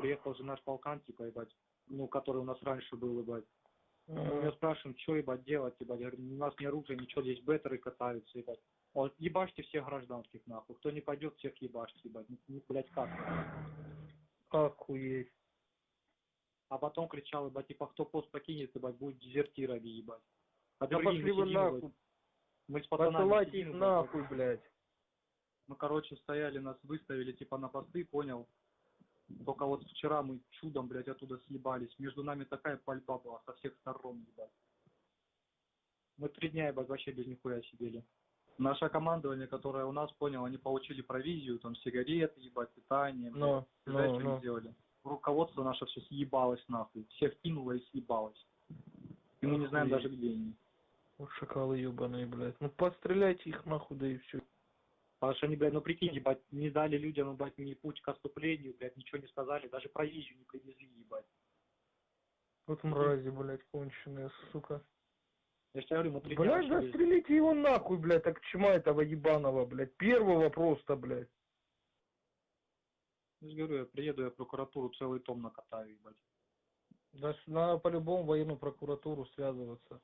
приехал же наш полкан, типа, ебать, ну, который у нас раньше был, ебать. Мы него спрашиваем, что, ебать, делать, ебать. Я говорю, у нас не оружие, ничего, здесь беттеры катаются, ебать. Вот, ебашьте всех гражданских, нахуй. Кто не пойдет, всех ебашьте, ебать. Ну, ну, блядь, как? Охуеть. А потом кричал, ебать, типа, кто пост покинет, ебать, будет дезертирами, ебать. А Да пошли мы вы нахуй. ебать, Мы с пацанами Посылайте сидим, их нахуй, блядь. Мы, короче, стояли, нас выставили, типа, на посты, понял? Только вот вчера мы чудом, блядь, оттуда съебались. Между нами такая пальба была со всех сторон, ебать. Мы три дня, ебать, вообще без нихуя сидели. Наше командование, которое у нас, понял, они получили провизию, там, сигареты, ебать, питание. Ну, блядь. Знаешь, ну, что они ну. сделали? Руководство наше все съебалось нахуй. Всех кинуло и съебалось. И мы не знаем даже, где они. Вот шакалы ебаные, блядь. Ну постреляйте их нахуй, да и все. Потому что они, блядь, ну прикинь, ебать, не дали людям, ебать, ни путь к отступлению, блядь, ничего не сказали, даже провизию не привезли, ебать. Вот мрази, блядь, конченые, сука. Я же говорю, мы три дня Блядь, застрелите его нахуй, блядь, так чма этого ебаного, блядь. Первого просто, блядь. Я же говорю, я приеду, я прокуратуру целый том накатаю, ебать. Да надо по-любому военную прокуратуру связываться.